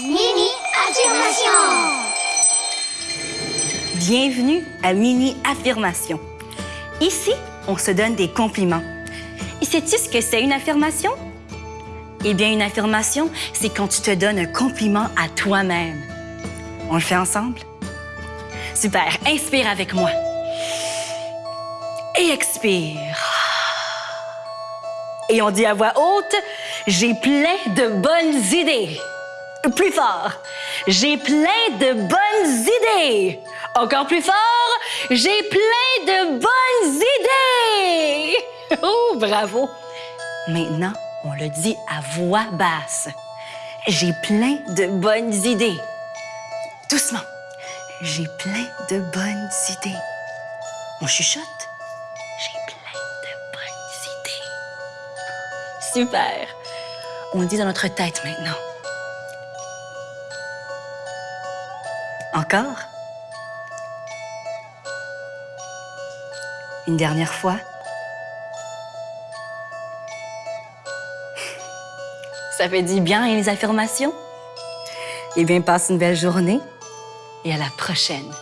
Mini affirmation. Bienvenue à Mini Affirmation. Ici, on se donne des compliments. Et sais-tu ce que c'est une affirmation? Eh bien, une affirmation, c'est quand tu te donnes un compliment à toi-même. On le fait ensemble? Super, inspire avec moi. Et expire. Et on dit à voix haute, j'ai plein de bonnes idées. Plus fort, j'ai plein de bonnes idées. Encore plus fort, j'ai plein de bonnes idées. Oh, bravo. Maintenant, on le dit à voix basse. J'ai plein de bonnes idées. Doucement. J'ai plein de bonnes idées. On chuchote. J'ai plein de bonnes idées. Super. On dit dans notre tête maintenant. Encore. Une dernière fois. Ça fait du bien, hein, les affirmations? Eh bien, passe une belle journée et à la prochaine.